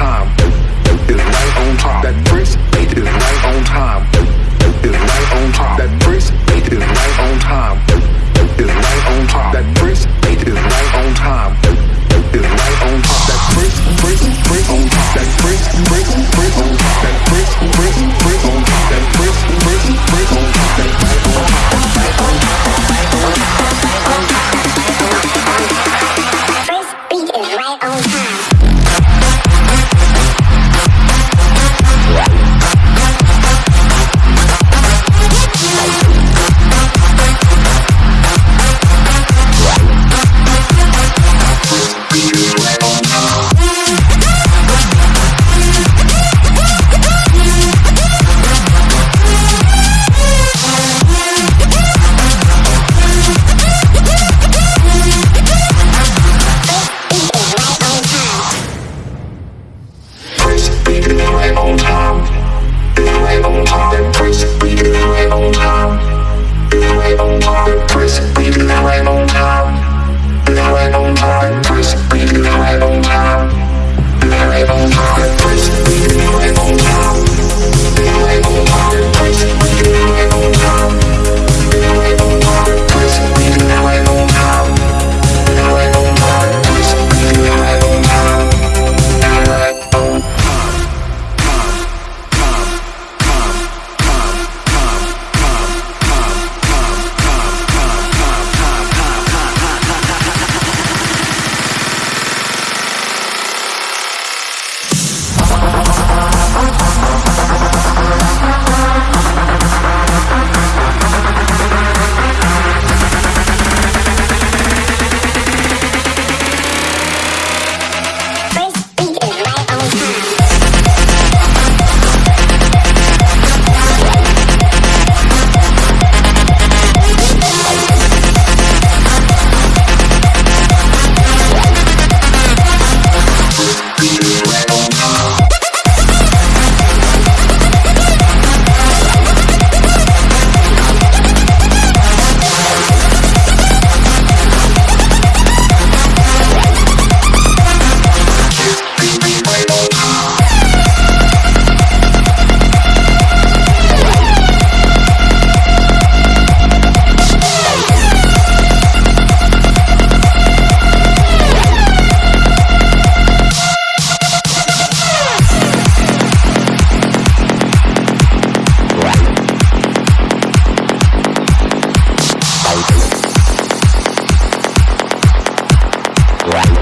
time is right on time. That Prince is right on time. high on time. High on time, press. We on time. right.